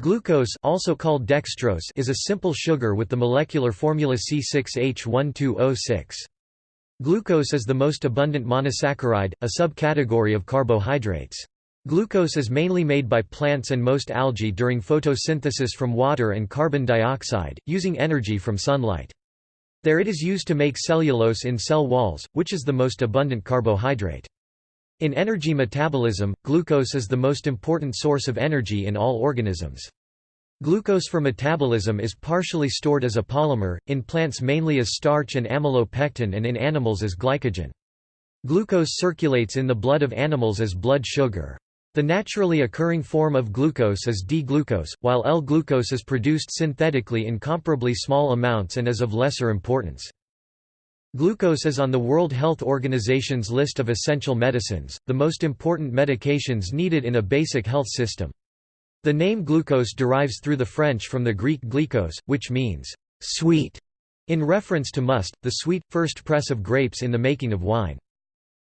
Glucose also called dextrose is a simple sugar with the molecular formula C6H12O6. Glucose is the most abundant monosaccharide, a subcategory of carbohydrates. Glucose is mainly made by plants and most algae during photosynthesis from water and carbon dioxide, using energy from sunlight. There it is used to make cellulose in cell walls, which is the most abundant carbohydrate. In energy metabolism, glucose is the most important source of energy in all organisms. Glucose for metabolism is partially stored as a polymer, in plants mainly as starch and amylopectin and in animals as glycogen. Glucose circulates in the blood of animals as blood sugar. The naturally occurring form of glucose is D-glucose, while L-glucose is produced synthetically in comparably small amounts and is of lesser importance. Glucose is on the World Health Organization's list of essential medicines, the most important medications needed in a basic health system. The name glucose derives through the French from the Greek glycos, which means sweet, in reference to must, the sweet, first press of grapes in the making of wine.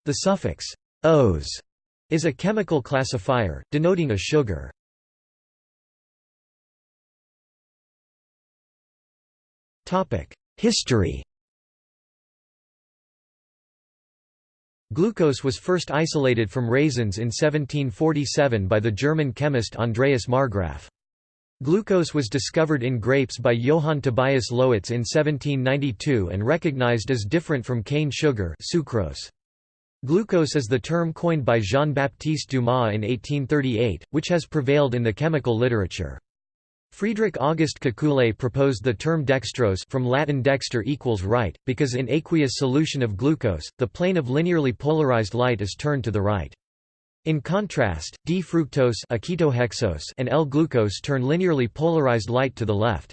The suffix -ose is a chemical classifier, denoting a sugar. History Glucose was first isolated from raisins in 1747 by the German chemist Andreas Marggraf. Glucose was discovered in grapes by Johann Tobias Lowitz in 1792 and recognized as different from cane sugar sucrose. Glucose is the term coined by Jean-Baptiste Dumas in 1838, which has prevailed in the chemical literature. Friedrich August Kekule proposed the term dextrose from Latin dexter equals right, because in aqueous solution of glucose, the plane of linearly polarized light is turned to the right. In contrast, D-fructose and L-glucose turn linearly polarized light to the left.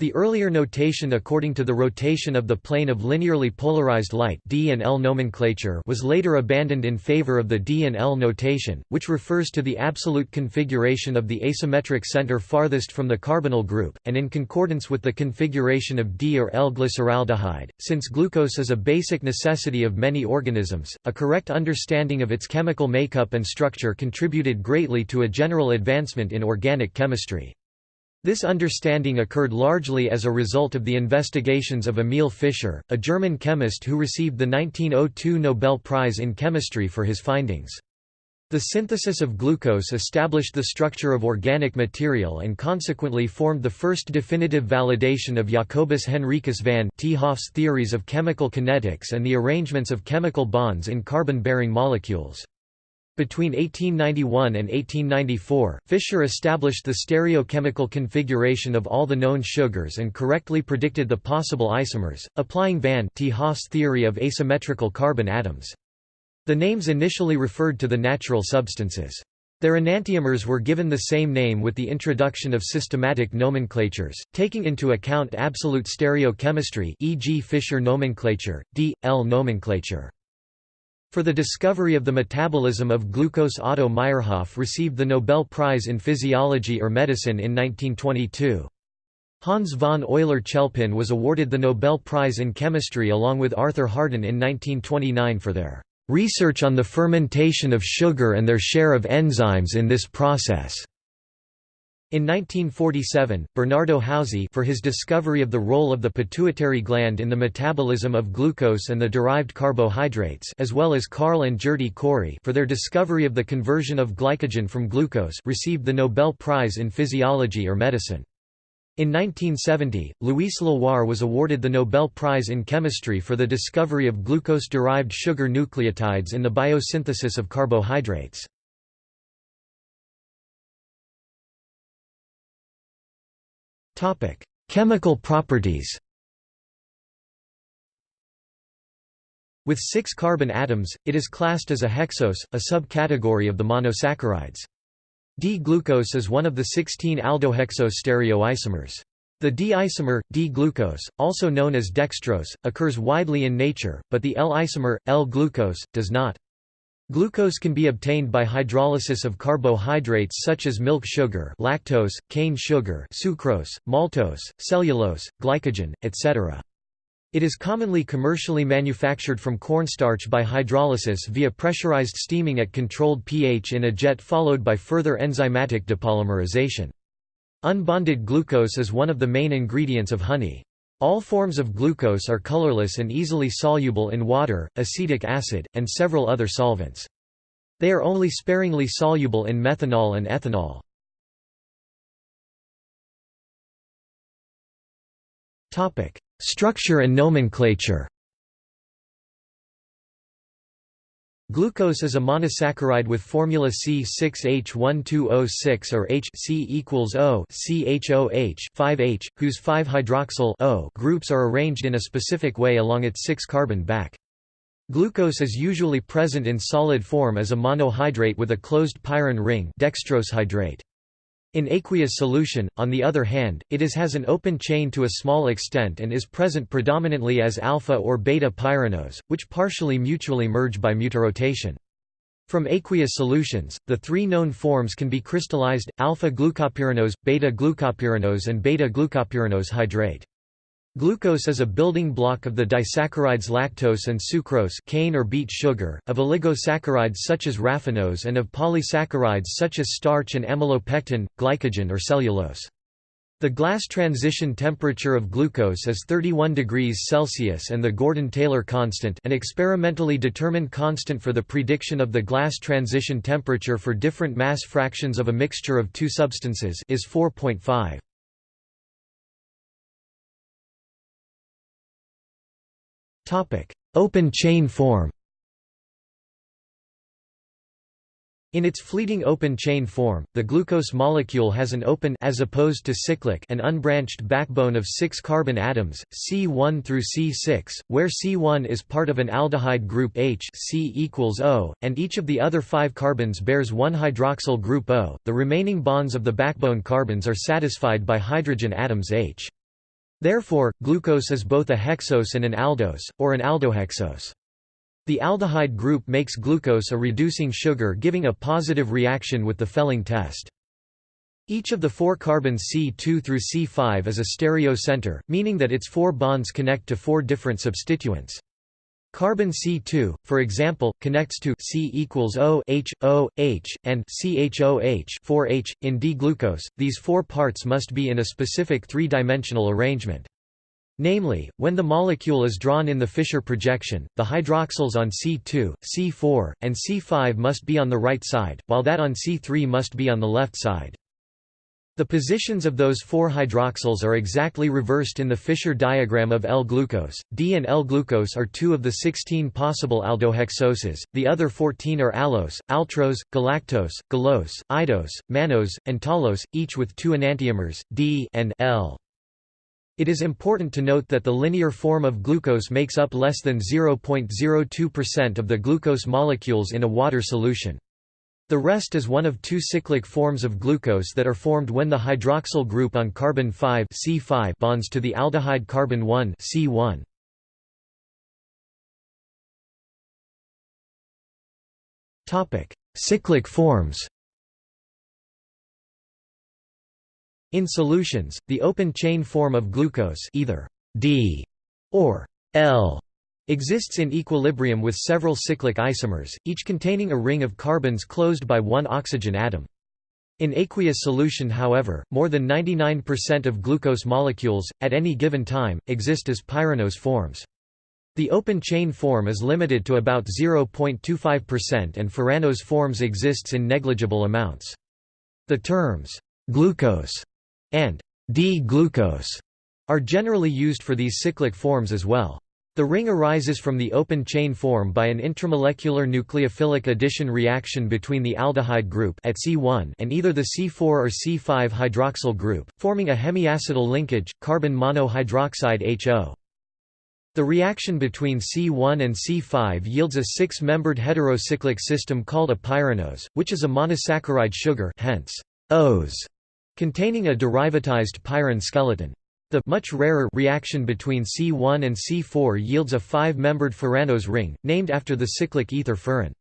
The earlier notation according to the rotation of the plane of linearly polarized light D and L nomenclature was later abandoned in favor of the D and L notation, which refers to the absolute configuration of the asymmetric center farthest from the carbonyl group, and in concordance with the configuration of D or L glyceraldehyde. Since glucose is a basic necessity of many organisms, a correct understanding of its chemical makeup and structure contributed greatly to a general advancement in organic chemistry. This understanding occurred largely as a result of the investigations of Emil Fischer, a German chemist who received the 1902 Nobel Prize in Chemistry for his findings. The synthesis of glucose established the structure of organic material and consequently formed the first definitive validation of Jacobus Henricus van 't Hoff's theories of chemical kinetics and the arrangements of chemical bonds in carbon-bearing molecules. Between 1891 and 1894, Fischer established the stereochemical configuration of all the known sugars and correctly predicted the possible isomers, applying van 't Hoff's theory of asymmetrical carbon atoms. The names initially referred to the natural substances. Their enantiomers were given the same name with the introduction of systematic nomenclatures, taking into account absolute stereochemistry e.g. Fischer nomenclature, D. L nomenclature. For the discovery of the metabolism of glucose Otto Meyerhof received the Nobel Prize in Physiology or Medicine in 1922. Hans von Euler-Chelpin was awarded the Nobel Prize in Chemistry along with Arthur Harden in 1929 for their "...research on the fermentation of sugar and their share of enzymes in this process." In 1947, Bernardo Houssay for his discovery of the role of the pituitary gland in the metabolism of glucose and the derived carbohydrates as well as Carl and Gerty Cori for their discovery of the conversion of glycogen from glucose received the Nobel Prize in Physiology or Medicine. In 1970, Louis Leloir was awarded the Nobel Prize in Chemistry for the discovery of glucose-derived sugar nucleotides in the biosynthesis of carbohydrates. Topic: Chemical properties. With six carbon atoms, it is classed as a hexose, a subcategory of the monosaccharides. D-glucose is one of the 16 aldohexose stereoisomers. The D-isomer, D-glucose, also known as dextrose, occurs widely in nature, but the L-isomer, L-glucose, does not. Glucose can be obtained by hydrolysis of carbohydrates such as milk sugar lactose, cane sugar sucrose, maltose, cellulose, glycogen, etc. It is commonly commercially manufactured from cornstarch by hydrolysis via pressurized steaming at controlled pH in a jet followed by further enzymatic depolymerization. Unbonded glucose is one of the main ingredients of honey. All forms of glucose are colorless and easily soluble in water, acetic acid, and several other solvents. They are only sparingly soluble in methanol and ethanol. Structure and nomenclature Glucose is a monosaccharide with formula C6H12O6 or H C equals O CHOH 5H, whose 5-hydroxyl O groups are arranged in a specific way along its 6-carbon back. Glucose is usually present in solid form as a monohydrate with a closed pyran ring dextrose hydrate. In aqueous solution, on the other hand, it is has an open chain to a small extent and is present predominantly as alpha or beta pyranose, which partially mutually merge by mutarotation. From aqueous solutions, the three known forms can be crystallized, alpha-glucopyranose, beta-glucopyranose and beta-glucopyranose hydrate. Glucose is a building block of the disaccharides lactose and sucrose cane or beet sugar, of oligosaccharides such as raffinose and of polysaccharides such as starch and amylopectin, glycogen or cellulose. The glass transition temperature of glucose is 31 degrees Celsius and the Gordon-Taylor constant an experimentally determined constant for the prediction of the glass transition temperature for different mass fractions of a mixture of two substances is 4.5. Open chain form In its fleeting open chain form, the glucose molecule has an open as opposed to cyclic and unbranched backbone of 6 carbon atoms, C1 through C6, where C1 is part of an aldehyde group H C equals O, and each of the other 5 carbons bears one hydroxyl group O. The remaining bonds of the backbone carbons are satisfied by hydrogen atoms H. Therefore, glucose is both a hexose and an aldose, or an aldohexose. The aldehyde group makes glucose a reducing sugar giving a positive reaction with the Fehling test. Each of the four carbons C2 through C5 is a stereocenter, meaning that its four bonds connect to four different substituents. Carbon C2, for example, connects to C equals O H O H and CHOH 4H in D-glucose. These four parts must be in a specific three-dimensional arrangement. Namely, when the molecule is drawn in the Fischer projection, the hydroxyls on C2, C4, and C5 must be on the right side, while that on C3 must be on the left side. The positions of those four hydroxyls are exactly reversed in the Fischer diagram of L-glucose. D and L-glucose are two of the 16 possible aldohexoses, the other 14 are allose, altrose, galactose, gulose, idose, mannose, and talose, each with two enantiomers, D and L. It is important to note that the linear form of glucose makes up less than 0.02% of the glucose molecules in a water solution. The rest is one of two cyclic forms of glucose that are formed when the hydroxyl group on carbon 5 C5 bonds to the aldehyde carbon 1 C1. Topic: Cyclic forms. In solutions, the open chain form of glucose either D or L exists in equilibrium with several cyclic isomers, each containing a ring of carbons closed by one oxygen atom. In aqueous solution however, more than 99% of glucose molecules, at any given time, exist as pyranose forms. The open chain form is limited to about 0.25% and furanose forms exists in negligible amounts. The terms, glucose and D-glucose are generally used for these cyclic forms as well. The ring arises from the open chain form by an intramolecular nucleophilic addition reaction between the aldehyde group at C1 and either the C4 or C5 hydroxyl group, forming a hemiacetal linkage, carbon monohydroxide HO. The reaction between C1 and C5 yields a six-membered heterocyclic system called a pyranose, which is a monosaccharide sugar hence O's, containing a derivatized pyran skeleton. The much rarer reaction between C1 and C4 yields a five-membered furanose ring, named after the cyclic ether furan.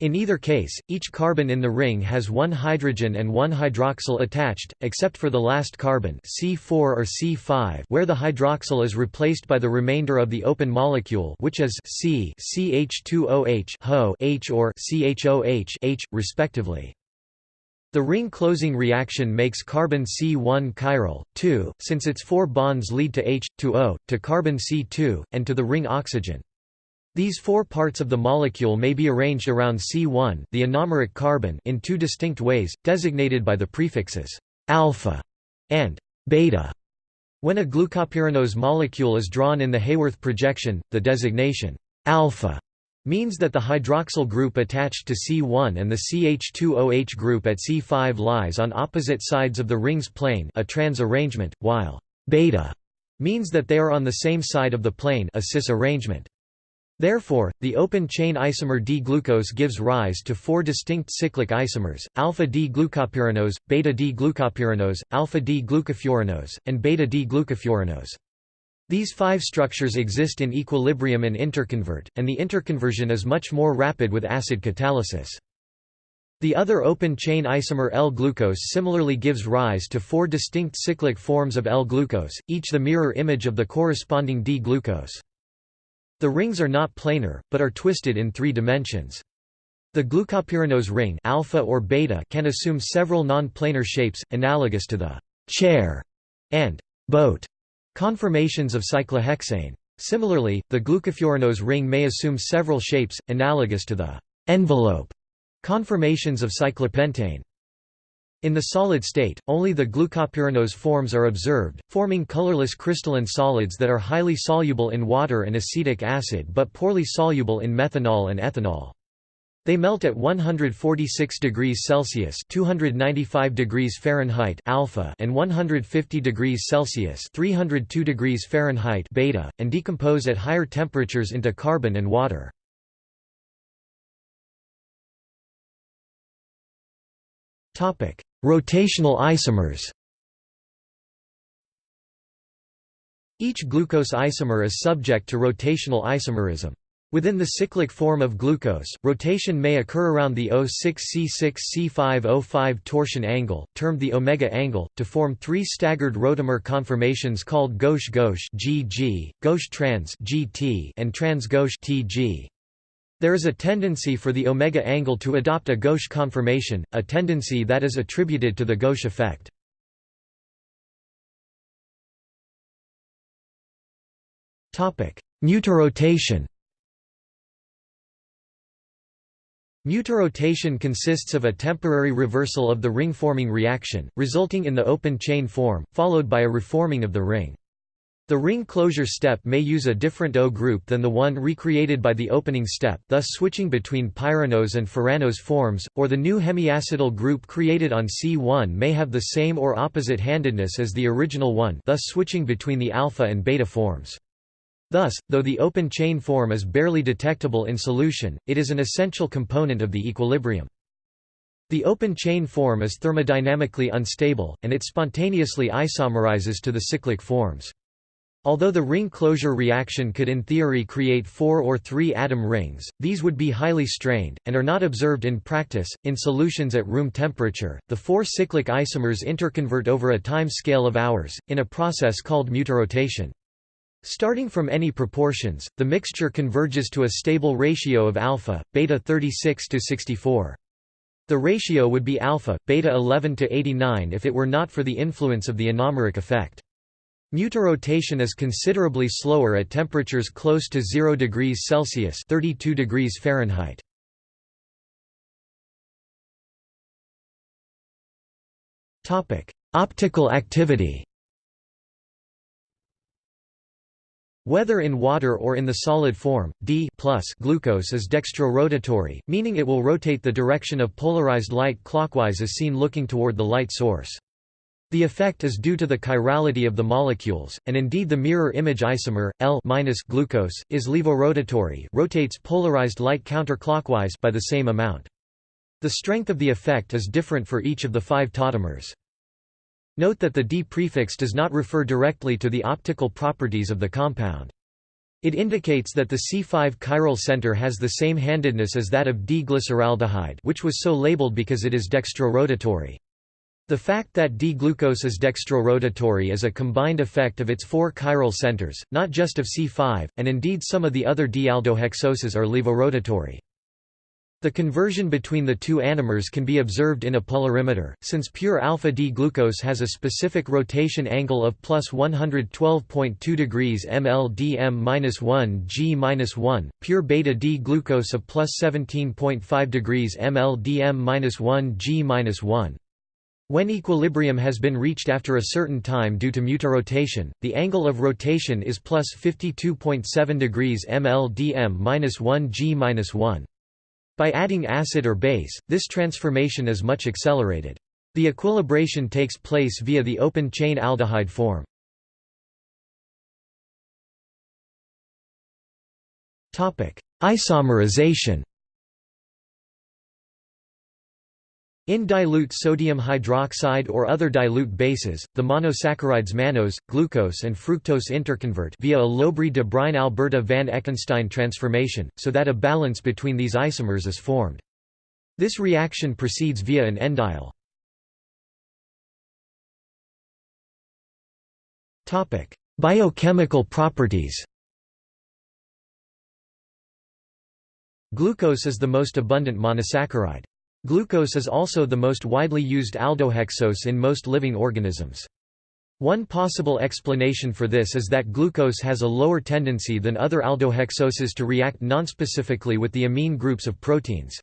In either case, each carbon in the ring has one hydrogen and one hydroxyl attached, except for the last carbon C4 or C5 where the hydroxyl is replaced by the remainder of the open molecule which is C CH2OH HO H or CHOH H, respectively. The ring closing reaction makes carbon C1 chiral, 2, since its four bonds lead to H, to O, to carbon C2, and to the ring oxygen. These four parts of the molecule may be arranged around C1 the anomeric carbon in two distinct ways, designated by the prefixes alpha and beta. When a glucopyranose molecule is drawn in the Haworth projection, the designation alpha means that the hydroxyl group attached to C1 and the CH2OH group at C5 lies on opposite sides of the ring's plane a trans arrangement, while beta means that they are on the same side of the plane a cis arrangement. Therefore, the open-chain isomer D-glucose gives rise to four distinct cyclic isomers, alpha-D-glucopyranose, beta-D-glucopyranose, alpha-D-glucofuranose, and beta-D-glucofuranose. These five structures exist in equilibrium and interconvert, and the interconversion is much more rapid with acid catalysis. The other open-chain isomer L-glucose similarly gives rise to four distinct cyclic forms of L-glucose, each the mirror image of the corresponding D-glucose. The rings are not planar, but are twisted in three dimensions. The glucopyranose ring alpha or beta can assume several non-planar shapes, analogous to the chair and boat Conformations of cyclohexane. Similarly, the glucofuranose ring may assume several shapes, analogous to the envelope conformations of cyclopentane. In the solid state, only the glucopyranose forms are observed, forming colorless crystalline solids that are highly soluble in water and acetic acid but poorly soluble in methanol and ethanol. They melt at 146 degrees Celsius (295 degrees Fahrenheit) alpha and 150 degrees Celsius (302 degrees Fahrenheit) beta, and decompose at higher temperatures into carbon and water. Topic: Rotational isomers. Each glucose isomer is subject to rotational isomerism. Within the cyclic form of glucose, rotation may occur around the O6C6C5O5 torsion angle, termed the omega angle, to form three staggered rotamer conformations called gauche-gauche (GG), gauche-trans (GT), and trans-gauche (TG). There is a tendency for the omega angle to adopt a gauche conformation, a tendency that is attributed to the gauche effect. Topic: Mutarotation. Mutarotation consists of a temporary reversal of the ring-forming reaction, resulting in the open chain form, followed by a reforming of the ring. The ring closure step may use a different O group than the one recreated by the opening step thus switching between pyranose and furanose forms, or the new hemiacetal group created on C1 may have the same or opposite handedness as the original one thus switching between the alpha and beta forms. Thus, though the open chain form is barely detectable in solution, it is an essential component of the equilibrium. The open chain form is thermodynamically unstable, and it spontaneously isomerizes to the cyclic forms. Although the ring closure reaction could in theory create four or three atom rings, these would be highly strained, and are not observed in practice. In solutions at room temperature, the four cyclic isomers interconvert over a time scale of hours, in a process called mutarotation. Starting from any proportions, the mixture converges to a stable ratio of alpha, beta 36 to 64. The ratio would be alpha, beta 11 to 89 if it were not for the influence of the anomeric effect. Mutarotation is considerably slower at temperatures close to 0 degrees Celsius 32 degrees Fahrenheit. Optical activity Whether in water or in the solid form, D plus glucose is dextrorotatory, meaning it will rotate the direction of polarized light clockwise as seen looking toward the light source. The effect is due to the chirality of the molecules, and indeed the mirror image isomer, L glucose, is levorotatory rotates polarized light counterclockwise by the same amount. The strength of the effect is different for each of the five tautomers. Note that the D prefix does not refer directly to the optical properties of the compound. It indicates that the C5 chiral center has the same handedness as that of D-glyceraldehyde which was so labeled because it is dextrorotatory. The fact that D-glucose is dextrorotatory is a combined effect of its four chiral centers, not just of C5, and indeed some of the other D-aldohexoses are levorotatory. The conversion between the two anomers can be observed in a polarimeter, since pure alpha-D-glucose has a specific rotation angle of plus 112.2 degrees mldm-1 g-1, pure beta-D-glucose of plus 17.5 degrees mldm-1 g-1. When equilibrium has been reached after a certain time due to mutarotation, the angle of rotation is plus 52.7 degrees mldm-1 g-1. By adding acid or base, this transformation is much accelerated. The equilibration takes place via the open-chain aldehyde form. Isomerization In dilute sodium hydroxide or other dilute bases, the monosaccharides mannose, glucose and fructose interconvert via a Lobry-de Bruyn-Alberda van Ekenstein transformation, so that a balance between these isomers is formed. This reaction proceeds via an endiol. Biochemical properties Glucose is the most abundant monosaccharide. Glucose is also the most widely used aldohexose in most living organisms. One possible explanation for this is that glucose has a lower tendency than other aldohexoses to react nonspecifically with the amine groups of proteins.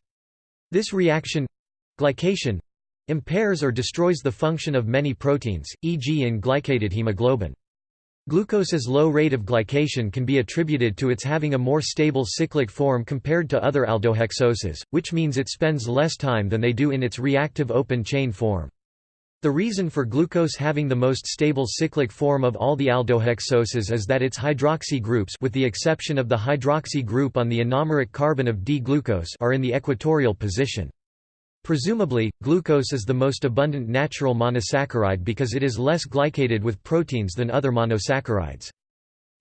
This reaction—glycation— impairs or destroys the function of many proteins, e.g. in glycated hemoglobin. Glucose's low rate of glycation can be attributed to its having a more stable cyclic form compared to other aldohexoses, which means it spends less time than they do in its reactive open-chain form. The reason for glucose having the most stable cyclic form of all the aldohexoses is that its hydroxy groups with the exception of the hydroxy group on the anomeric carbon of D-glucose are in the equatorial position. Presumably, glucose is the most abundant natural monosaccharide because it is less glycated with proteins than other monosaccharides.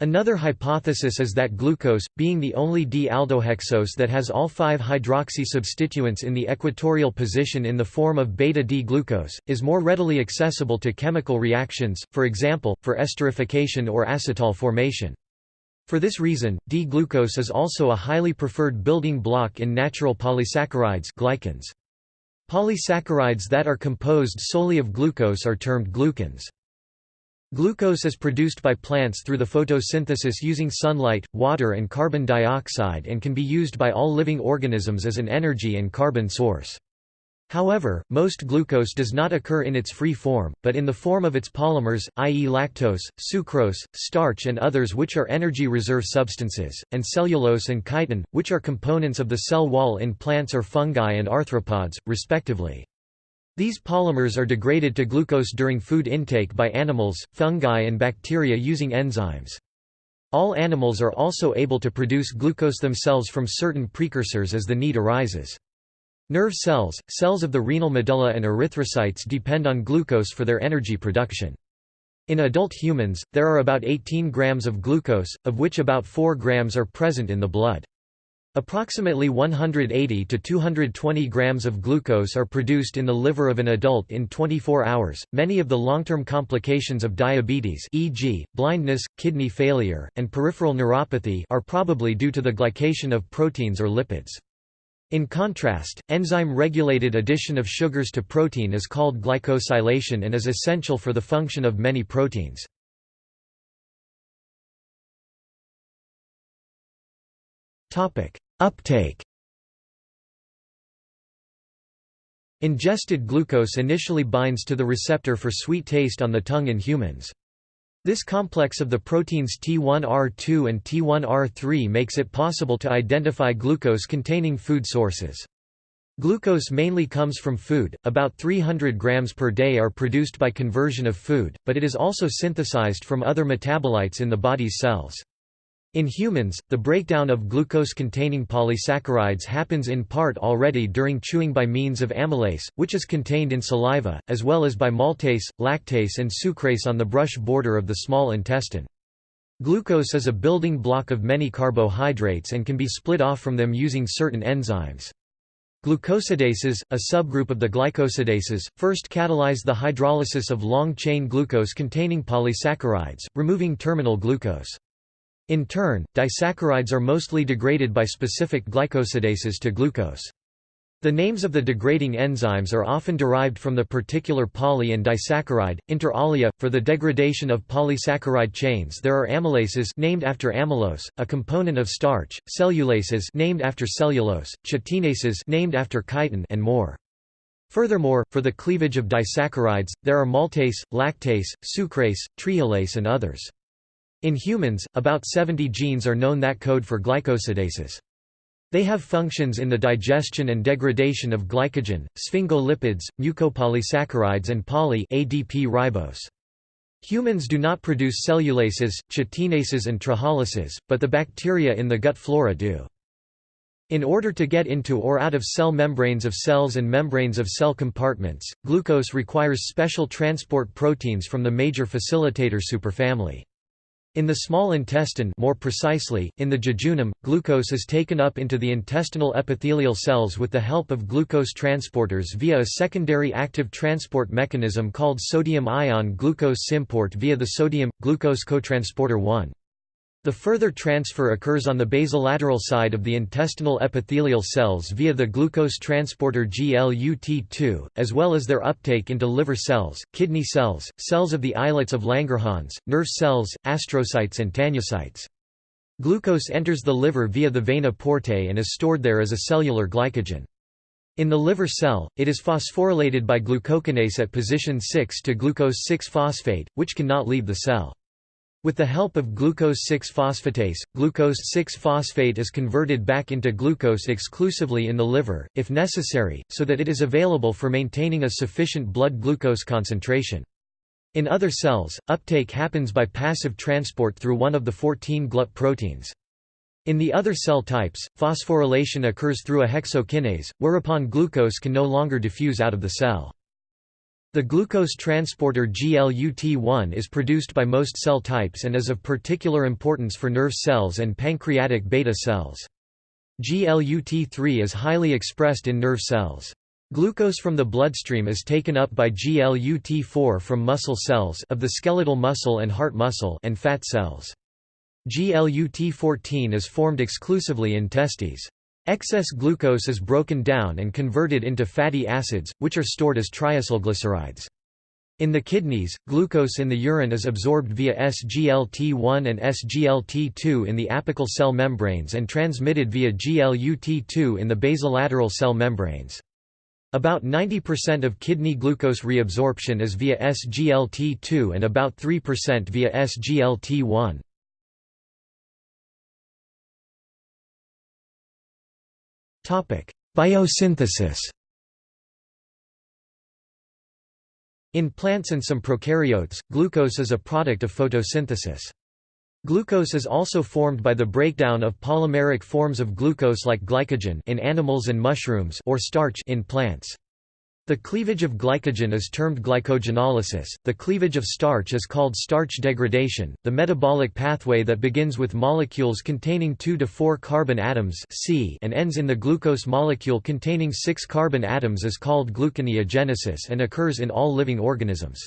Another hypothesis is that glucose, being the only D-aldohexose that has all five hydroxy substituents in the equatorial position in the form of beta-D-glucose, is more readily accessible to chemical reactions, for example, for esterification or acetal formation. For this reason, D-glucose is also a highly preferred building block in natural polysaccharides glycans. Polysaccharides that are composed solely of glucose are termed glucans. Glucose is produced by plants through the photosynthesis using sunlight, water and carbon dioxide and can be used by all living organisms as an energy and carbon source. However, most glucose does not occur in its free form, but in the form of its polymers, i.e. lactose, sucrose, starch and others which are energy reserve substances, and cellulose and chitin, which are components of the cell wall in plants or fungi and arthropods, respectively. These polymers are degraded to glucose during food intake by animals, fungi and bacteria using enzymes. All animals are also able to produce glucose themselves from certain precursors as the need arises. Nerve cells, cells of the renal medulla and erythrocytes depend on glucose for their energy production. In adult humans, there are about 18 grams of glucose, of which about 4 grams are present in the blood. Approximately 180 to 220 grams of glucose are produced in the liver of an adult in 24 hours. Many of the long-term complications of diabetes, e.g., blindness, kidney failure, and peripheral neuropathy, are probably due to the glycation of proteins or lipids. In contrast, enzyme-regulated addition of sugars to protein is called glycosylation and is essential for the function of many proteins. Uptake Ingested glucose initially binds to the receptor for sweet taste on the tongue in humans. This complex of the proteins T1R2 and T1R3 makes it possible to identify glucose-containing food sources. Glucose mainly comes from food, about 300 grams per day are produced by conversion of food, but it is also synthesized from other metabolites in the body's cells. In humans, the breakdown of glucose-containing polysaccharides happens in part already during chewing by means of amylase, which is contained in saliva, as well as by maltase, lactase and sucrase on the brush border of the small intestine. Glucose is a building block of many carbohydrates and can be split off from them using certain enzymes. Glucosidases, a subgroup of the glycosidases, first catalyze the hydrolysis of long-chain glucose-containing polysaccharides, removing terminal glucose. In turn, disaccharides are mostly degraded by specific glycosidases to glucose. The names of the degrading enzymes are often derived from the particular poly and disaccharide, inter alia. For the degradation of polysaccharide chains there are amylases named after amylose, a component of starch, cellulases named after cellulose, chitinases named after chitin and more. Furthermore, for the cleavage of disaccharides, there are maltase, lactase, sucrase, trehalase and others. In humans, about 70 genes are known that code for glycosidases. They have functions in the digestion and degradation of glycogen, sphingolipids, mucopolysaccharides and poly ADP ribose. Humans do not produce cellulases, chitinases and trehalases, but the bacteria in the gut flora do. In order to get into or out of cell membranes of cells and membranes of cell compartments, glucose requires special transport proteins from the major facilitator superfamily. In the small intestine more precisely, in the jejunum, glucose is taken up into the intestinal epithelial cells with the help of glucose transporters via a secondary active transport mechanism called sodium-ion glucose symport via the sodium-glucose cotransporter 1. The further transfer occurs on the basolateral side of the intestinal epithelial cells via the glucose transporter GLUT2, as well as their uptake into liver cells, kidney cells, cells of the islets of Langerhans, nerve cells, astrocytes and tanycytes. Glucose enters the liver via the vena portae and is stored there as a cellular glycogen. In the liver cell, it is phosphorylated by glucokinase at position 6 to glucose 6-phosphate, which cannot leave the cell. With the help of glucose-6-phosphatase, glucose-6-phosphate is converted back into glucose exclusively in the liver, if necessary, so that it is available for maintaining a sufficient blood glucose concentration. In other cells, uptake happens by passive transport through one of the 14 GLUT proteins. In the other cell types, phosphorylation occurs through a hexokinase, whereupon glucose can no longer diffuse out of the cell. The glucose transporter GLUT1 is produced by most cell types and is of particular importance for nerve cells and pancreatic beta cells. GLUT3 is highly expressed in nerve cells. Glucose from the bloodstream is taken up by GLUT4 from muscle cells of the skeletal muscle and heart muscle and fat cells. GLUT14 is formed exclusively in testes. Excess glucose is broken down and converted into fatty acids, which are stored as triacylglycerides. In the kidneys, glucose in the urine is absorbed via SGLT1 and SGLT2 in the apical cell membranes and transmitted via GLUT2 in the basolateral cell membranes. About 90% of kidney glucose reabsorption is via SGLT2 and about 3% via SGLT1. Biosynthesis In plants and some prokaryotes, glucose is a product of photosynthesis. Glucose is also formed by the breakdown of polymeric forms of glucose like glycogen in animals and mushrooms or starch in plants. The cleavage of glycogen is termed glycogenolysis, the cleavage of starch is called starch degradation. The metabolic pathway that begins with molecules containing 2 to 4 carbon atoms C and ends in the glucose molecule containing 6 carbon atoms is called gluconeogenesis and occurs in all living organisms.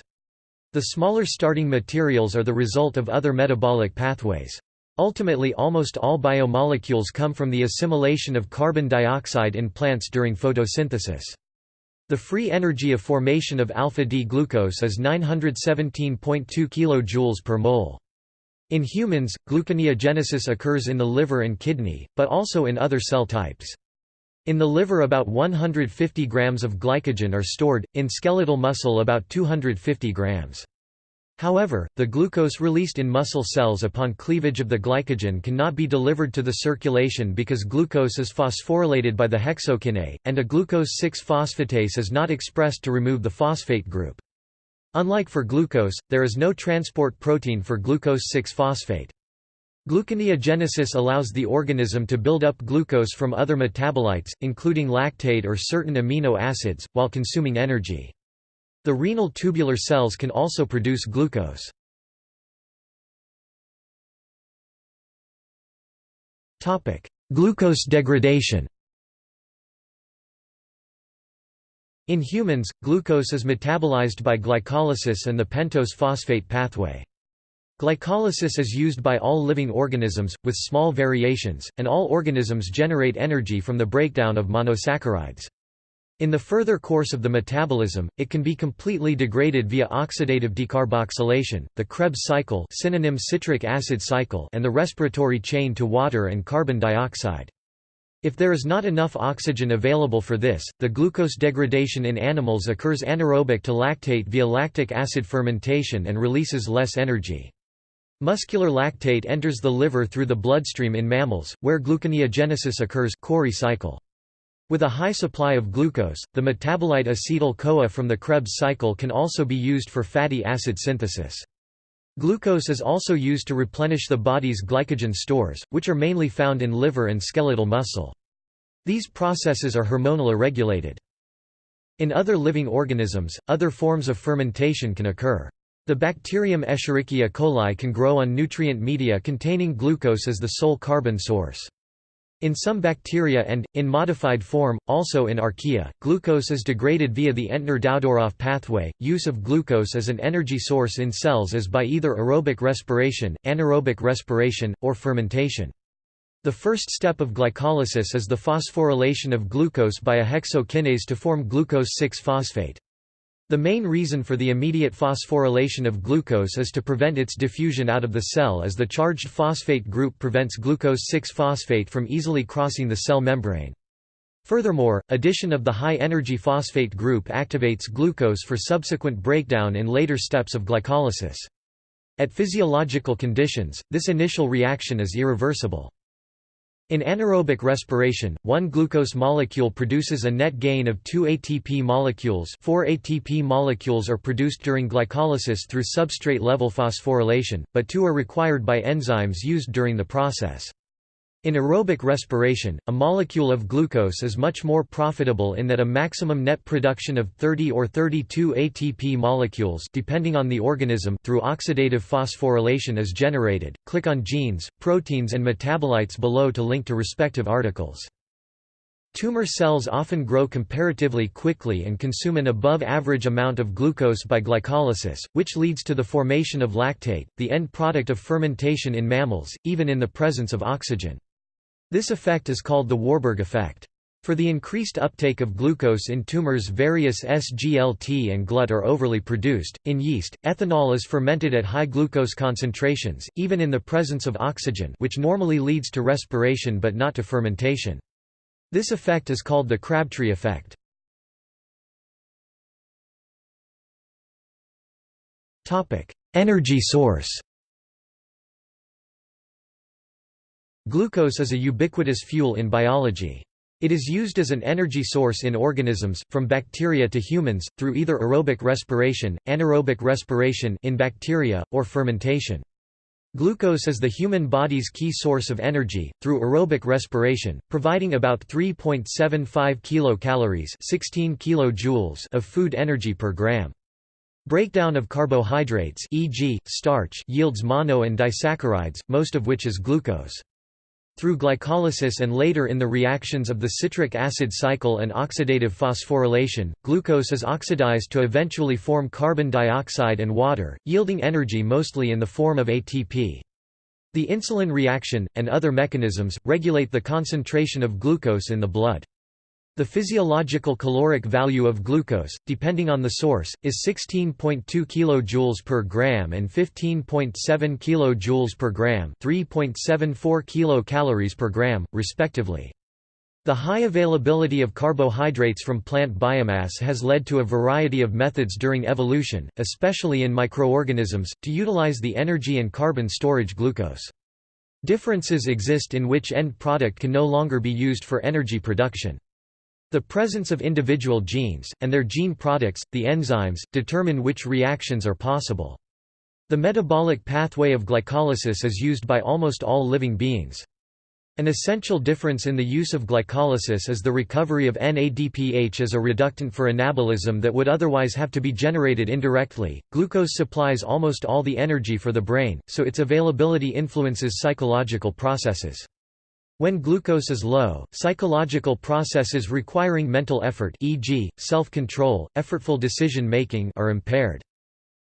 The smaller starting materials are the result of other metabolic pathways. Ultimately almost all biomolecules come from the assimilation of carbon dioxide in plants during photosynthesis. The free energy of formation of alpha-D-glucose is 917.2 kJ per mole. In humans, gluconeogenesis occurs in the liver and kidney, but also in other cell types. In the liver about 150 grams of glycogen are stored, in skeletal muscle about 250 grams. However, the glucose released in muscle cells upon cleavage of the glycogen cannot be delivered to the circulation because glucose is phosphorylated by the hexokinase, and a glucose-6-phosphatase is not expressed to remove the phosphate group. Unlike for glucose, there is no transport protein for glucose-6-phosphate. Gluconeogenesis allows the organism to build up glucose from other metabolites, including lactate or certain amino acids, while consuming energy. The renal tubular cells can also produce glucose. Topic: Glucose degradation In humans, glucose is metabolized by glycolysis and the pentose phosphate pathway. Glycolysis is used by all living organisms, with small variations, and all organisms generate energy from the breakdown of monosaccharides. In the further course of the metabolism, it can be completely degraded via oxidative decarboxylation, the Krebs cycle synonym citric acid cycle and the respiratory chain to water and carbon dioxide. If there is not enough oxygen available for this, the glucose degradation in animals occurs anaerobic to lactate via lactic acid fermentation and releases less energy. Muscular lactate enters the liver through the bloodstream in mammals, where gluconeogenesis occurs Cori cycle. With a high supply of glucose, the metabolite acetyl-CoA from the Krebs cycle can also be used for fatty acid synthesis. Glucose is also used to replenish the body's glycogen stores, which are mainly found in liver and skeletal muscle. These processes are hormonally regulated. In other living organisms, other forms of fermentation can occur. The bacterium Escherichia coli can grow on nutrient media containing glucose as the sole carbon source. In some bacteria and, in modified form, also in archaea, glucose is degraded via the Entner-Doudoroff pathway. Use of glucose as an energy source in cells is by either aerobic respiration, anaerobic respiration, or fermentation. The first step of glycolysis is the phosphorylation of glucose by a hexokinase to form glucose 6-phosphate. The main reason for the immediate phosphorylation of glucose is to prevent its diffusion out of the cell as the charged phosphate group prevents glucose 6-phosphate from easily crossing the cell membrane. Furthermore, addition of the high-energy phosphate group activates glucose for subsequent breakdown in later steps of glycolysis. At physiological conditions, this initial reaction is irreversible. In anaerobic respiration, one glucose molecule produces a net gain of two ATP molecules four ATP molecules are produced during glycolysis through substrate-level phosphorylation, but two are required by enzymes used during the process. In aerobic respiration, a molecule of glucose is much more profitable in that a maximum net production of 30 or 32 ATP molecules depending on the organism through oxidative phosphorylation is generated. Click on genes, proteins and metabolites below to link to respective articles. Tumor cells often grow comparatively quickly and consume an above-average amount of glucose by glycolysis, which leads to the formation of lactate, the end product of fermentation in mammals, even in the presence of oxygen. This effect is called the Warburg effect. For the increased uptake of glucose in tumors various SGLT and GLUT are overly produced. In yeast, ethanol is fermented at high glucose concentrations, even in the presence of oxygen which normally leads to respiration but not to fermentation. This effect is called the Crabtree effect. Energy source Glucose is a ubiquitous fuel in biology. It is used as an energy source in organisms, from bacteria to humans, through either aerobic respiration, anaerobic respiration in bacteria, or fermentation. Glucose is the human body's key source of energy, through aerobic respiration, providing about 3.75 kilocalories 16 kilojoules of food energy per gram. Breakdown of carbohydrates e.g., starch yields mono and disaccharides, most of which is glucose. Through glycolysis and later in the reactions of the citric acid cycle and oxidative phosphorylation, glucose is oxidized to eventually form carbon dioxide and water, yielding energy mostly in the form of ATP. The insulin reaction, and other mechanisms, regulate the concentration of glucose in the blood. The physiological caloric value of glucose, depending on the source, is 16.2 kJ per gram and 15.7 kJ per gram 3.74 kilocalories per gram, respectively. The high availability of carbohydrates from plant biomass has led to a variety of methods during evolution, especially in microorganisms, to utilize the energy and carbon storage glucose. Differences exist in which end product can no longer be used for energy production. The presence of individual genes, and their gene products, the enzymes, determine which reactions are possible. The metabolic pathway of glycolysis is used by almost all living beings. An essential difference in the use of glycolysis is the recovery of NADPH as a reductant for anabolism that would otherwise have to be generated indirectly. Glucose supplies almost all the energy for the brain, so its availability influences psychological processes. When glucose is low, psychological processes requiring mental effort e.g., self-control, effortful decision-making are impaired.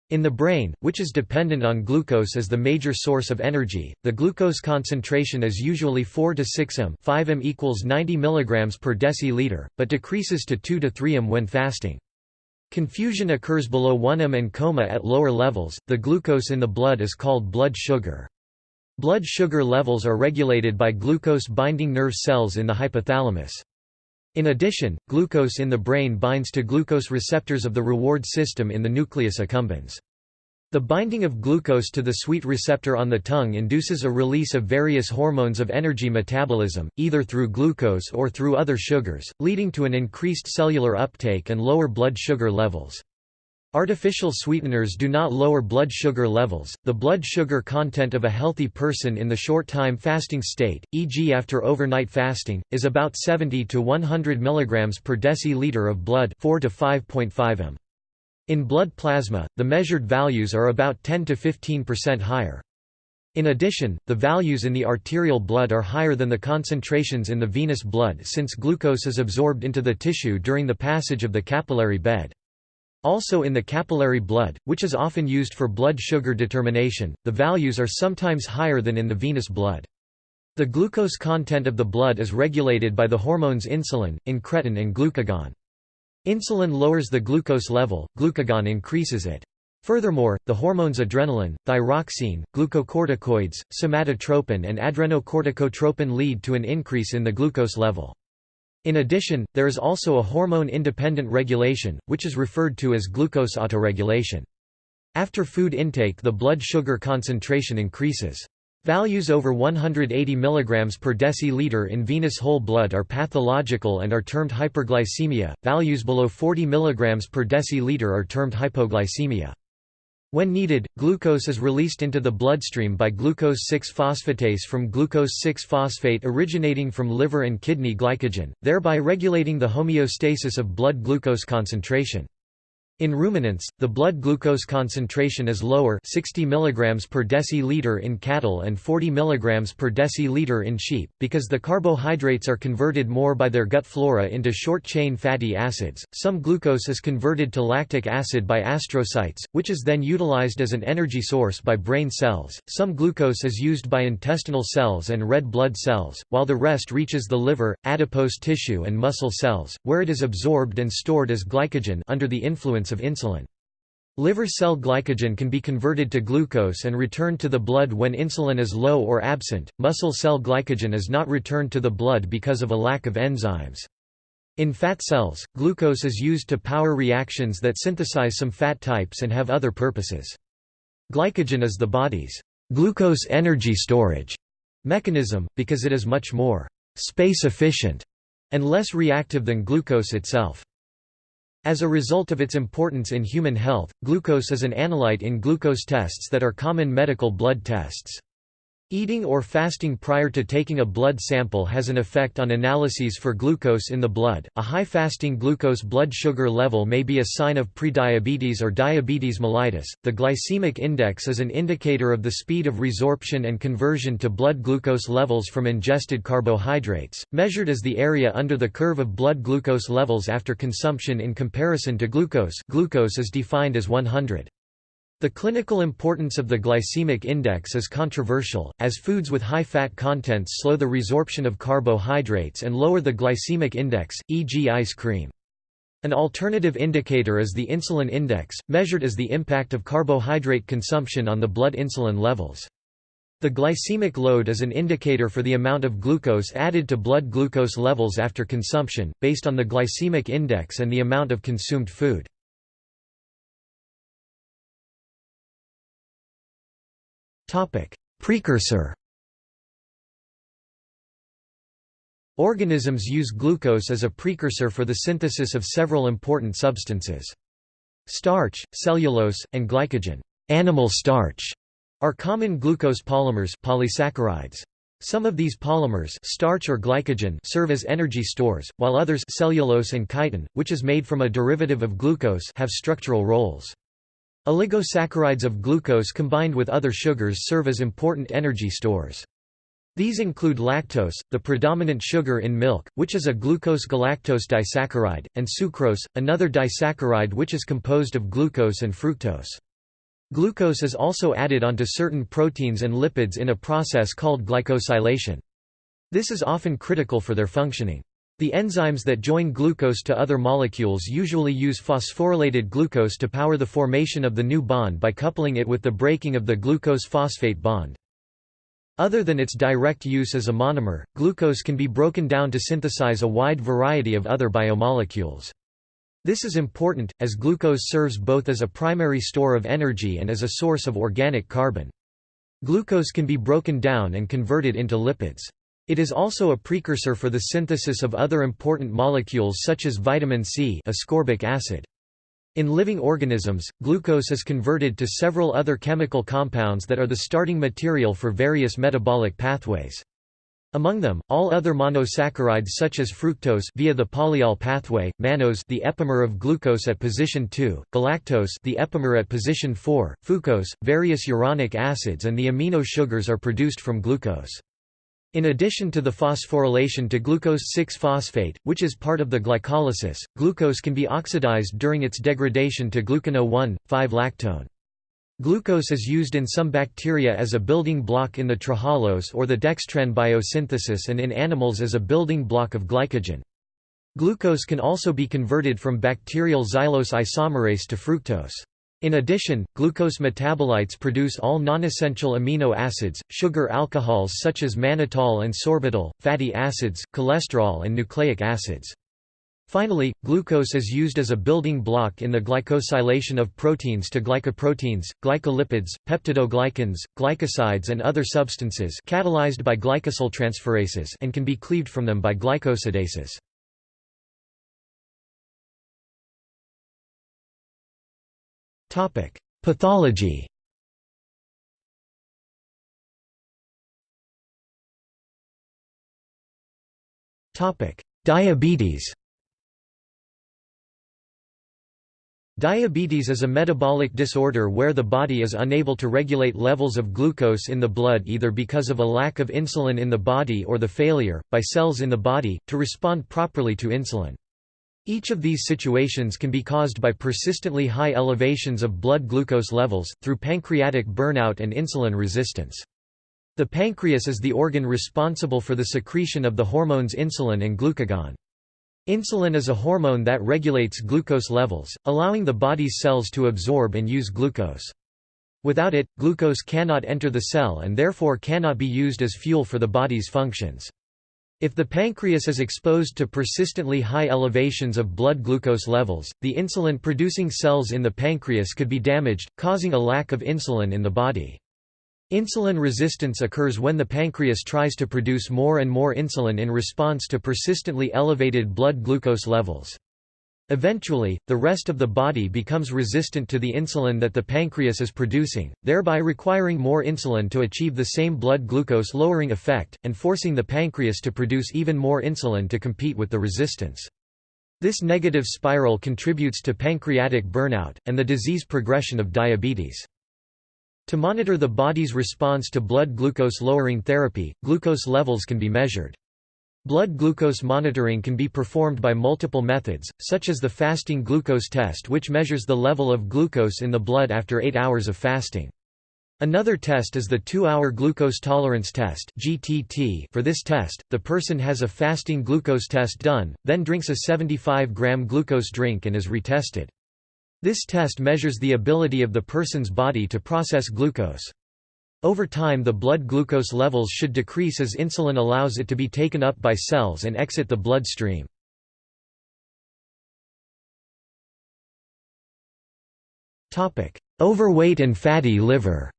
In the brain, which is dependent on glucose as the major source of energy, the glucose concentration is usually 4 to 6 m 5 m equals 90 mg per deciliter, but decreases to 2 to 3 m when fasting. Confusion occurs below 1 m and coma at lower levels. The glucose in the blood is called blood sugar. Blood sugar levels are regulated by glucose-binding nerve cells in the hypothalamus. In addition, glucose in the brain binds to glucose receptors of the reward system in the nucleus accumbens. The binding of glucose to the sweet receptor on the tongue induces a release of various hormones of energy metabolism, either through glucose or through other sugars, leading to an increased cellular uptake and lower blood sugar levels. Artificial sweeteners do not lower blood sugar levels. The blood sugar content of a healthy person in the short time fasting state, e.g. after overnight fasting, is about 70 to 100 mg per deciliter of blood 4 to 5.5 m. In blood plasma, the measured values are about 10 to 15% higher. In addition, the values in the arterial blood are higher than the concentrations in the venous blood since glucose is absorbed into the tissue during the passage of the capillary bed. Also in the capillary blood, which is often used for blood sugar determination, the values are sometimes higher than in the venous blood. The glucose content of the blood is regulated by the hormones insulin, incretin and glucagon. Insulin lowers the glucose level, glucagon increases it. Furthermore, the hormones adrenaline, thyroxine, glucocorticoids, somatotropin and adrenocorticotropin lead to an increase in the glucose level. In addition, there is also a hormone-independent regulation, which is referred to as glucose autoregulation. After food intake the blood sugar concentration increases. Values over 180 mg per deciliter in venous whole blood are pathological and are termed hyperglycemia, values below 40 mg per deciliter are termed hypoglycemia. When needed, glucose is released into the bloodstream by glucose 6-phosphatase from glucose 6-phosphate originating from liver and kidney glycogen, thereby regulating the homeostasis of blood glucose concentration. In ruminants, the blood glucose concentration is lower 60 mg per deciliter in cattle and 40 mg per deciliter in sheep, because the carbohydrates are converted more by their gut flora into short-chain fatty acids. Some glucose is converted to lactic acid by astrocytes, which is then utilized as an energy source by brain cells. Some glucose is used by intestinal cells and red blood cells, while the rest reaches the liver, adipose tissue and muscle cells, where it is absorbed and stored as glycogen under the influence of insulin. Liver cell glycogen can be converted to glucose and returned to the blood when insulin is low or absent. Muscle cell glycogen is not returned to the blood because of a lack of enzymes. In fat cells, glucose is used to power reactions that synthesize some fat types and have other purposes. Glycogen is the body's glucose energy storage mechanism, because it is much more space efficient and less reactive than glucose itself. As a result of its importance in human health, glucose is an analyte in glucose tests that are common medical blood tests. Eating or fasting prior to taking a blood sample has an effect on analyses for glucose in the blood. A high fasting glucose blood sugar level may be a sign of prediabetes or diabetes mellitus. The glycemic index is an indicator of the speed of resorption and conversion to blood glucose levels from ingested carbohydrates, measured as the area under the curve of blood glucose levels after consumption in comparison to glucose. Glucose is defined as 100. The clinical importance of the glycemic index is controversial, as foods with high fat contents slow the resorption of carbohydrates and lower the glycemic index, e.g. ice cream. An alternative indicator is the insulin index, measured as the impact of carbohydrate consumption on the blood insulin levels. The glycemic load is an indicator for the amount of glucose added to blood glucose levels after consumption, based on the glycemic index and the amount of consumed food. Precursor Organisms use glucose as a precursor for the synthesis of several important substances. Starch, cellulose, and glycogen animal starch", are common glucose polymers polysaccharides. Some of these polymers starch or glycogen serve as energy stores, while others cellulose and chitin, which is made from a derivative of glucose have structural roles. Oligosaccharides of glucose combined with other sugars serve as important energy stores. These include lactose, the predominant sugar in milk, which is a glucose-galactose disaccharide, and sucrose, another disaccharide which is composed of glucose and fructose. Glucose is also added onto certain proteins and lipids in a process called glycosylation. This is often critical for their functioning. The enzymes that join glucose to other molecules usually use phosphorylated glucose to power the formation of the new bond by coupling it with the breaking of the glucose-phosphate bond. Other than its direct use as a monomer, glucose can be broken down to synthesize a wide variety of other biomolecules. This is important, as glucose serves both as a primary store of energy and as a source of organic carbon. Glucose can be broken down and converted into lipids. It is also a precursor for the synthesis of other important molecules such as vitamin C ascorbic acid. In living organisms, glucose is converted to several other chemical compounds that are the starting material for various metabolic pathways. Among them, all other monosaccharides such as fructose via the polyol pathway, mannose the epimer of glucose at position 2, galactose the epimer at position 4, fucose, various uronic acids and the amino sugars are produced from glucose. In addition to the phosphorylation to glucose 6-phosphate, which is part of the glycolysis, glucose can be oxidized during its degradation to glucono 1,5-lactone. Glucose is used in some bacteria as a building block in the trehalose or the dextran biosynthesis and in animals as a building block of glycogen. Glucose can also be converted from bacterial xylose isomerase to fructose. In addition, glucose metabolites produce all nonessential amino acids, sugar alcohols such as mannitol and sorbitol, fatty acids, cholesterol and nucleic acids. Finally, glucose is used as a building block in the glycosylation of proteins to glycoproteins, glycolipids, peptidoglycans, glycosides and other substances catalyzed by glycosyltransferases and can be cleaved from them by glycosidases. Topic: Pathology. Topic: Diabetes. Diabetes is a metabolic disorder where the body is unable to regulate levels of glucose in the blood either because of a lack of insulin in the body or the failure, by cells in the body, to respond properly to insulin. Each of these situations can be caused by persistently high elevations of blood glucose levels, through pancreatic burnout and insulin resistance. The pancreas is the organ responsible for the secretion of the hormones insulin and glucagon. Insulin is a hormone that regulates glucose levels, allowing the body's cells to absorb and use glucose. Without it, glucose cannot enter the cell and therefore cannot be used as fuel for the body's functions. If the pancreas is exposed to persistently high elevations of blood glucose levels, the insulin-producing cells in the pancreas could be damaged, causing a lack of insulin in the body. Insulin resistance occurs when the pancreas tries to produce more and more insulin in response to persistently elevated blood glucose levels. Eventually, the rest of the body becomes resistant to the insulin that the pancreas is producing, thereby requiring more insulin to achieve the same blood glucose lowering effect, and forcing the pancreas to produce even more insulin to compete with the resistance. This negative spiral contributes to pancreatic burnout, and the disease progression of diabetes. To monitor the body's response to blood glucose lowering therapy, glucose levels can be measured. Blood glucose monitoring can be performed by multiple methods, such as the fasting glucose test which measures the level of glucose in the blood after 8 hours of fasting. Another test is the 2-hour glucose tolerance test (GTT). For this test, the person has a fasting glucose test done, then drinks a 75-gram glucose drink and is retested. This test measures the ability of the person's body to process glucose. Over time the blood glucose levels should decrease as insulin allows it to be taken up by cells and exit the blood stream. Overweight and fatty liver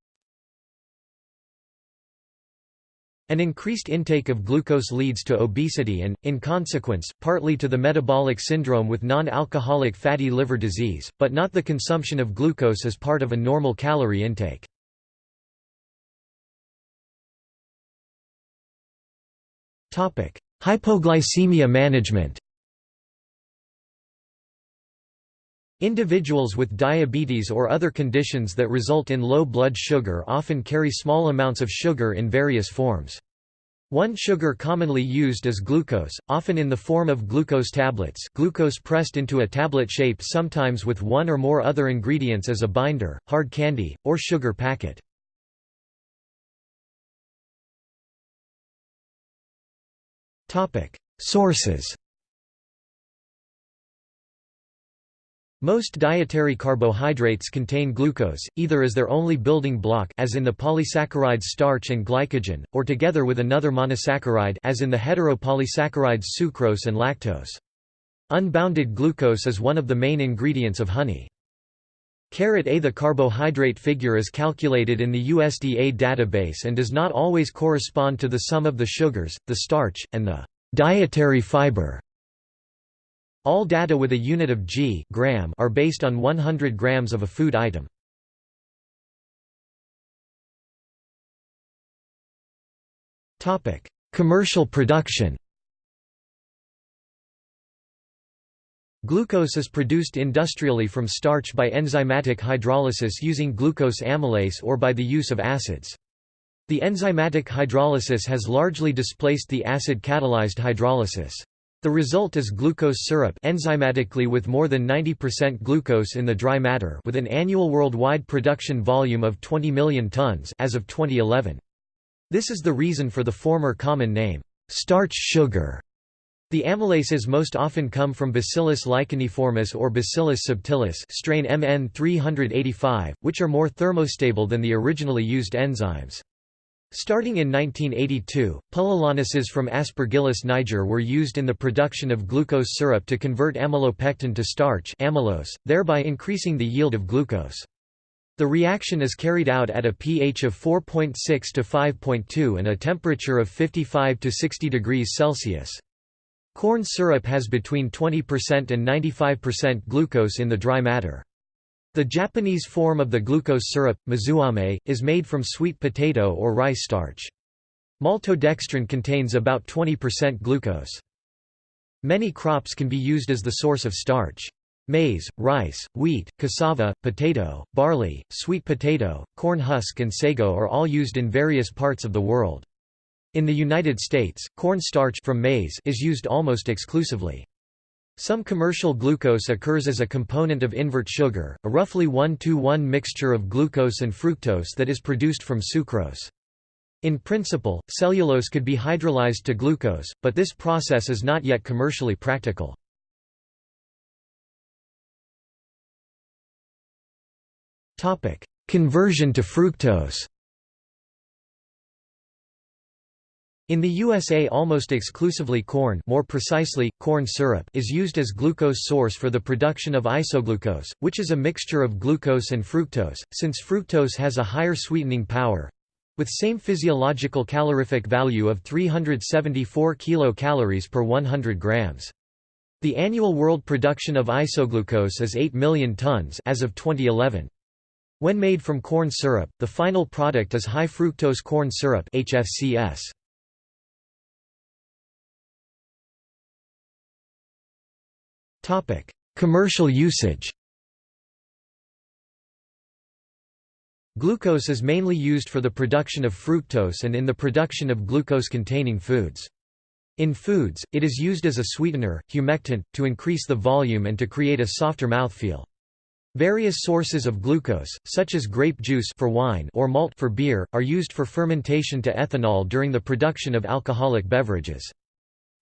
An increased intake of glucose leads to obesity and, in consequence, partly to the metabolic syndrome with non-alcoholic fatty liver disease, but not the consumption of glucose as part of a normal calorie intake. Hypoglycemia management Individuals with diabetes or other conditions that result in low blood sugar often carry small amounts of sugar in various forms. One sugar commonly used is glucose, often in the form of glucose tablets glucose pressed into a tablet shape sometimes with one or more other ingredients as a binder, hard candy, or sugar packet. Sources Most dietary carbohydrates contain glucose, either as their only building block as in the polysaccharides starch and glycogen, or together with another monosaccharide as in the heteropolysaccharides sucrose and lactose. Unbounded glucose is one of the main ingredients of honey. A The carbohydrate figure is calculated in the USDA database and does not always correspond to the sum of the sugars, the starch, and the dietary fiber. All data with a unit of g gram are based on 100 grams of a food item. Commercial production Glucose is produced industrially from starch by enzymatic hydrolysis using glucose amylase or by the use of acids. The enzymatic hydrolysis has largely displaced the acid-catalyzed hydrolysis. The result is glucose syrup enzymatically with more than 90% glucose in the dry matter with an annual worldwide production volume of 20 million tons as of 2011. This is the reason for the former common name, starch sugar. The amylases most often come from Bacillus licheniformis or Bacillus subtilis strain MN 385, which are more thermostable than the originally used enzymes. Starting in 1982, pullulanases from Aspergillus niger were used in the production of glucose syrup to convert amylopectin to starch amylose, thereby increasing the yield of glucose. The reaction is carried out at a pH of 4.6 to 5.2 and a temperature of 55 to 60 degrees Celsius. Corn syrup has between 20% and 95% glucose in the dry matter. The Japanese form of the glucose syrup, mizuame, is made from sweet potato or rice starch. Maltodextrin contains about 20% glucose. Many crops can be used as the source of starch. Maize, rice, wheat, cassava, potato, barley, sweet potato, corn husk and sago are all used in various parts of the world. In the United States, corn starch from maize is used almost exclusively. Some commercial glucose occurs as a component of invert sugar, a roughly 1-to-1 mixture of glucose and fructose that is produced from sucrose. In principle, cellulose could be hydrolyzed to glucose, but this process is not yet commercially practical. Conversion to fructose In the USA almost exclusively corn more precisely, corn syrup is used as glucose source for the production of isoglucose, which is a mixture of glucose and fructose, since fructose has a higher sweetening power—with same physiological calorific value of 374 kilocalories per 100 grams. The annual world production of isoglucose is 8 million tons as of 2011. When made from corn syrup, the final product is high fructose corn syrup HFCS. Commercial usage Glucose is mainly used for the production of fructose and in the production of glucose-containing foods. In foods, it is used as a sweetener, humectant, to increase the volume and to create a softer mouthfeel. Various sources of glucose, such as grape juice for wine or malt for beer, are used for fermentation to ethanol during the production of alcoholic beverages.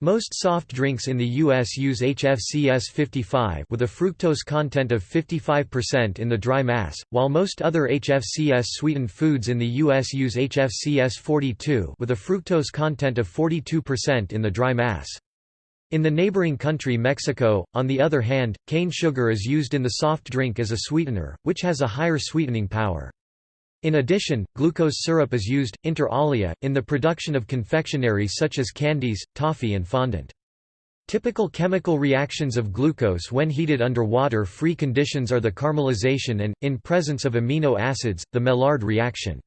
Most soft drinks in the U.S. use HFCS 55 with a fructose content of 55% in the dry mass, while most other HFCS-sweetened foods in the U.S. use HFCS 42 with a fructose content of 42% in the dry mass. In the neighboring country Mexico, on the other hand, cane sugar is used in the soft drink as a sweetener, which has a higher sweetening power. In addition, glucose syrup is used, inter alia, in the production of confectionery such as candies, toffee and fondant. Typical chemical reactions of glucose when heated under water-free conditions are the caramelization and, in presence of amino acids, the Maillard reaction.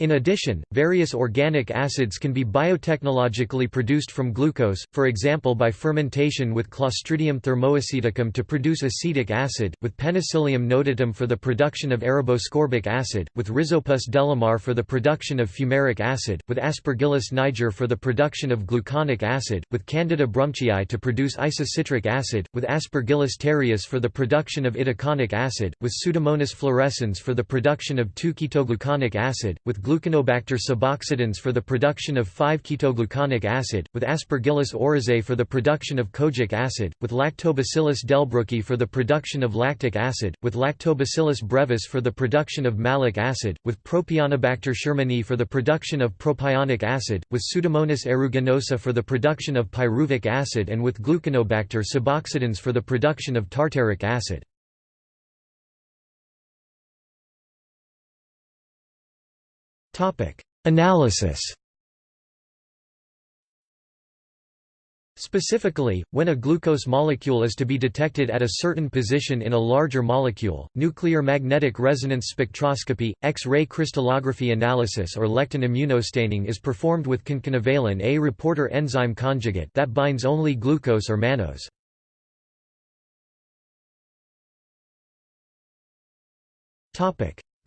In addition, various organic acids can be biotechnologically produced from glucose, for example by fermentation with Clostridium thermoaceticum to produce acetic acid, with Penicillium notatum for the production of araboascorbic acid, with Rhizopus delemar for the production of fumaric acid, with Aspergillus niger for the production of gluconic acid, with Candida brumptii to produce isocitric acid, with Aspergillus terreus for the production of itaconic acid, with Pseudomonas fluorescens for the production of 2-ketogluconic acid, with gluconobacter suboxidans for the production of 5-ketogluconic acid, with Aspergillus oryzae for the production of kojic acid, with Lactobacillus delbrueckii for the production of lactic acid, with Lactobacillus brevis for the production of malic acid, with Propionibacter shermanii for the production of propionic acid, with Pseudomonas aeruginosa for the production of pyruvic acid and with Gluconobacter suboxidans for the production of tartaric acid. Analysis Specifically, when a glucose molecule is to be detected at a certain position in a larger molecule, nuclear magnetic resonance spectroscopy, X-ray crystallography analysis or lectin immunostaining is performed with concanavalin A reporter enzyme conjugate that binds only glucose or mannose.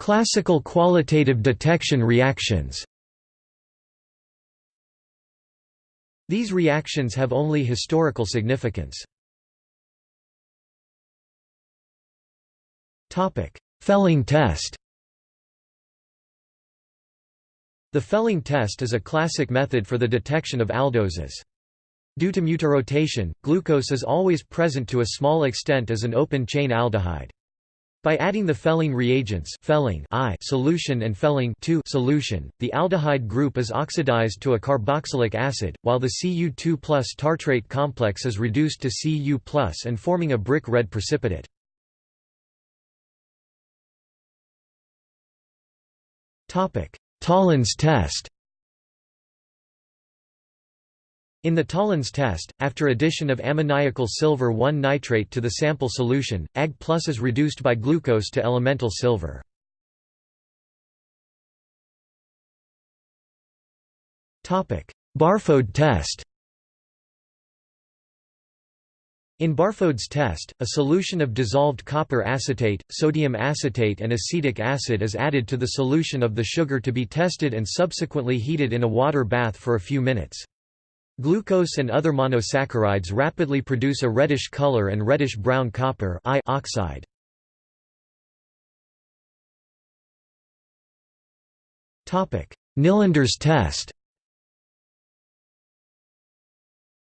Classical qualitative detection reactions These reactions have only historical significance. Fehling test The Fehling test is a classic method for the detection of aldoses. Due to mutarotation, glucose is always present to a small extent as an open-chain aldehyde. By adding the Fehling reagents Fehling I solution and Fehling II solution, the aldehyde group is oxidized to a carboxylic acid, while the Cu2 plus tartrate complex is reduced to Cu and forming a brick red precipitate. Tollens test in the Tollens test, after addition of ammoniacal silver 1 nitrate to the sample solution, Ag plus is reduced by glucose to elemental silver. Barfod test In Barfod's test, a solution of dissolved copper acetate, sodium acetate and acetic acid is added to the solution of the sugar to be tested and subsequently heated in a water bath for a few minutes. Glucose and other monosaccharides rapidly produce a reddish color and reddish-brown copper oxide. Nylander's test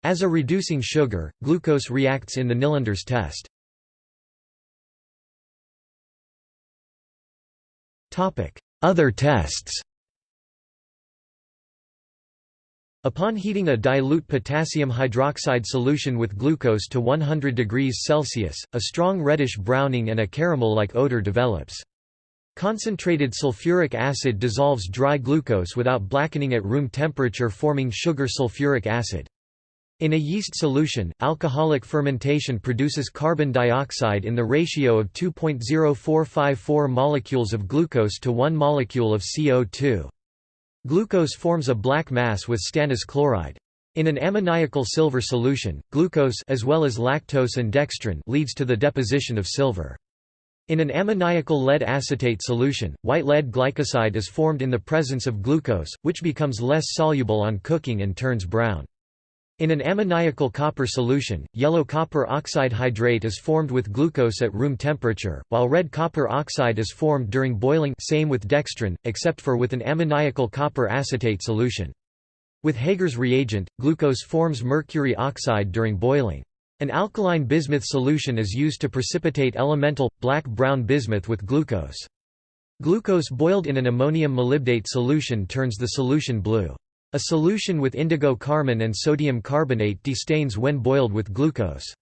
As a reducing sugar, glucose reacts in the Nylander's test. Other tests Upon heating a dilute potassium hydroxide solution with glucose to 100 degrees Celsius, a strong reddish browning and a caramel-like odor develops. Concentrated sulfuric acid dissolves dry glucose without blackening at room temperature forming sugar sulfuric acid. In a yeast solution, alcoholic fermentation produces carbon dioxide in the ratio of 2.0454 molecules of glucose to 1 molecule of CO2. Glucose forms a black mass with stannous chloride. In an ammoniacal silver solution, glucose as well as lactose and dextrin leads to the deposition of silver. In an ammoniacal lead acetate solution, white lead glycoside is formed in the presence of glucose, which becomes less soluble on cooking and turns brown. In an ammoniacal copper solution, yellow copper oxide hydrate is formed with glucose at room temperature, while red copper oxide is formed during boiling same with dextrin, except for with an ammoniacal copper acetate solution. With Hager's reagent, glucose forms mercury oxide during boiling. An alkaline bismuth solution is used to precipitate elemental, black-brown bismuth with glucose. Glucose boiled in an ammonium molybdate solution turns the solution blue. A solution with indigo carmine and sodium carbonate destains when boiled with glucose.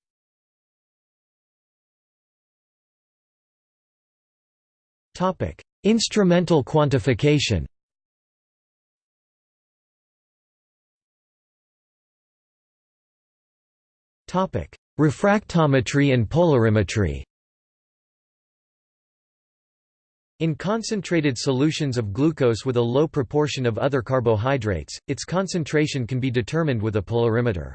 Instrumental quantification Refractometry and polarimetry In concentrated solutions of glucose with a low proportion of other carbohydrates, its concentration can be determined with a polarimeter.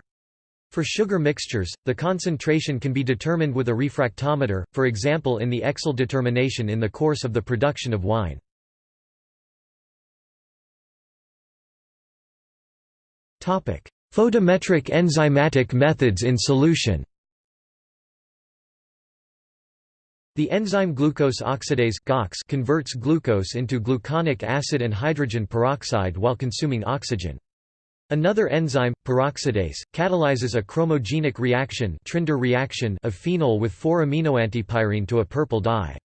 For sugar mixtures, the concentration can be determined with a refractometer, for example in the Oechsle determination in the course of the production of wine. Photometric enzymatic methods in solution The enzyme glucose oxidase converts glucose into gluconic acid and hydrogen peroxide while consuming oxygen. Another enzyme, peroxidase, catalyzes a chromogenic reaction, Trinder reaction of phenol with 4-aminoantipyrine to a purple dye.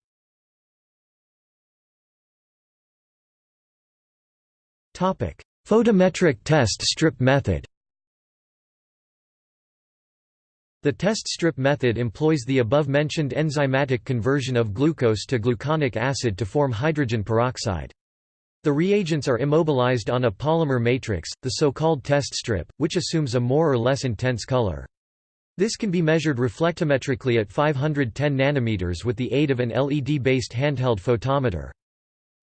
Photometric test strip method The test strip method employs the above-mentioned enzymatic conversion of glucose to gluconic acid to form hydrogen peroxide. The reagents are immobilized on a polymer matrix, the so-called test strip, which assumes a more or less intense color. This can be measured reflectometrically at 510 nanometers with the aid of an LED-based handheld photometer.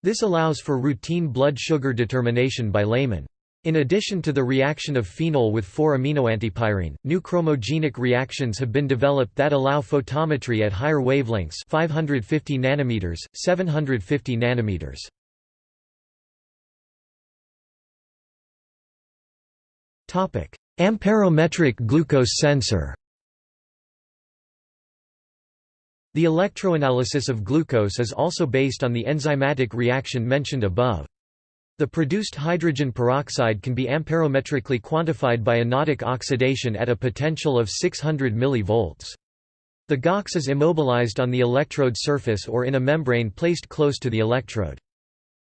This allows for routine blood sugar determination by laymen. In addition to the reaction of phenol with 4-aminoantipyrine, new chromogenic reactions have been developed that allow photometry at higher wavelengths 550 nanometers, 750 nanometers. Amperometric glucose sensor The electroanalysis of glucose is also based on the enzymatic reaction mentioned above. The produced hydrogen peroxide can be amperometrically quantified by anodic oxidation at a potential of 600 mV. The GOX is immobilized on the electrode surface or in a membrane placed close to the electrode.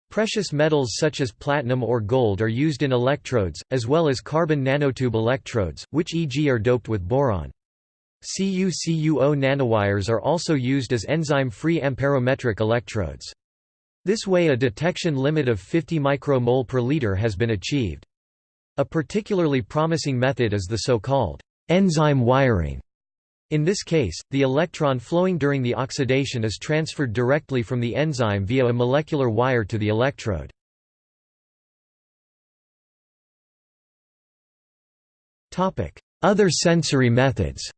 Precious metals such as platinum or gold are used in electrodes, as well as carbon nanotube electrodes, which e.g. are doped with boron. CuCuO nanowires are also used as enzyme-free amperometric electrodes. This way a detection limit of 50 micromole per liter has been achieved. A particularly promising method is the so-called enzyme wiring, in this case, the electron flowing during the oxidation is transferred directly from the enzyme via a molecular wire to the electrode. Other sensory methods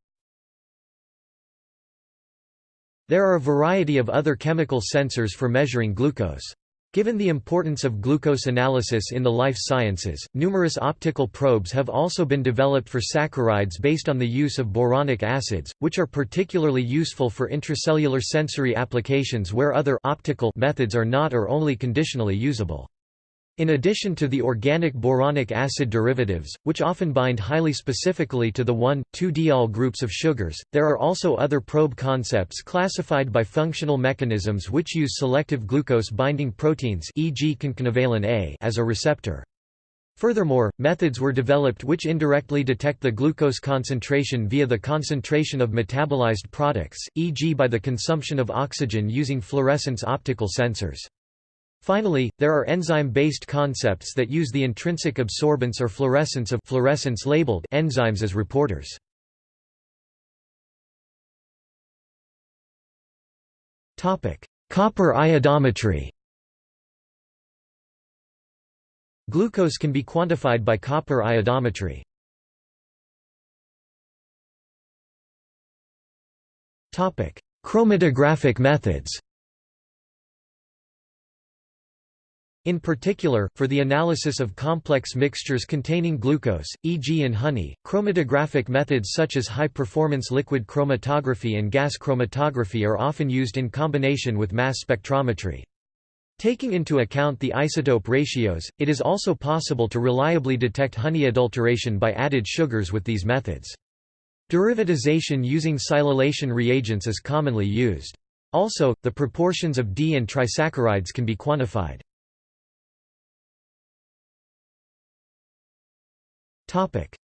There are a variety of other chemical sensors for measuring glucose. Given the importance of glucose analysis in the life sciences, numerous optical probes have also been developed for saccharides based on the use of boronic acids, which are particularly useful for intracellular sensory applications where other optical methods are not or only conditionally usable. In addition to the organic boronic acid derivatives, which often bind highly specifically to the 1,2-diol groups of sugars, there are also other probe concepts classified by functional mechanisms which use selective glucose-binding proteins e.g. concanavalin A as a receptor. Furthermore, methods were developed which indirectly detect the glucose concentration via the concentration of metabolized products, e.g. by the consumption of oxygen using fluorescence optical sensors. Finally, there are enzyme-based concepts that use the intrinsic absorbance or fluorescence of fluorescence labeled enzymes as reporters. Topic: Copper iodometry Glucose can be quantified by copper iodometry. Topic: Chromatographic methods In particular, for the analysis of complex mixtures containing glucose, e.g. in honey, chromatographic methods such as high-performance liquid chromatography and gas chromatography are often used in combination with mass spectrometry. Taking into account the isotope ratios, it is also possible to reliably detect honey adulteration by added sugars with these methods. Derivatization using silylation reagents is commonly used. Also, the proportions of D and trisaccharides can be quantified.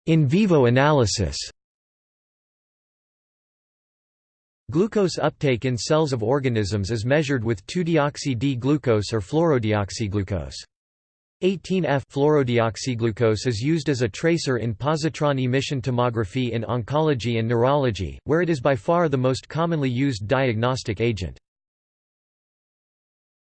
In vivo analysis Glucose uptake in cells of organisms is measured with 2-deoxy-D-glucose or fluorodeoxyglucose. 18F fluorodeoxyglucose is used as a tracer in positron emission tomography in oncology and neurology, where it is by far the most commonly used diagnostic agent.